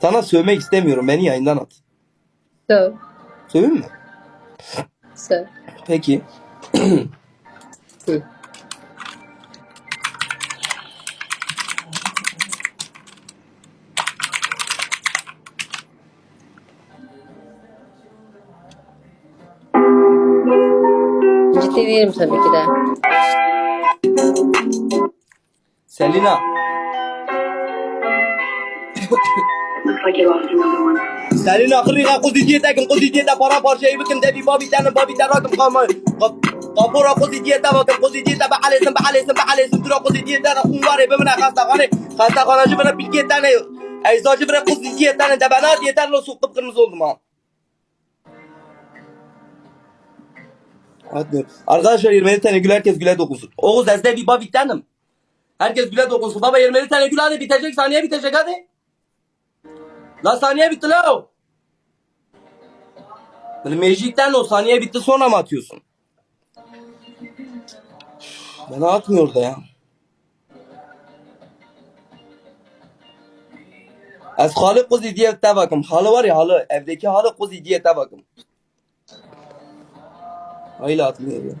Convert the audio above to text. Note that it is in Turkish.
Sana sövmek istemiyorum. Beni yayından at. Söv. Sövün mü? Söv. Peki. Hı. Ciddi değilim tabii ki de. Selina. Lost another one. Selina kırığa kuziciyete kuziciyete para parçayı bakın debi babi tane babi tane rakım kama. Kapora kuziciyete bakın kuziciyete bahalesin bahalesin bahalesin dura kuziciyete rakım var ya bemine hastahane. Hastahanacı bana bilgi tane. Eczacı bana kuziciyete tane de bana yeter lo sokup kırmızı oldum ha. Hadi. Arkadaşlar 20 tane gül herkes güle dokunsun. Oğuz ezde bir babi tanem. Herkes güle dokunsun. Baba 20 tane gül hadi bitecek saniye bitecek hadi. La saniye bitti la. Böyle meclikten o saniye bitti sonra mı atıyorsun? Bana atmıyor da ya. Az halı kuzi diye de bakım. Halı var ya halı. Evdeki halı kuzi diye de bakım. Öyle atmıyor ya.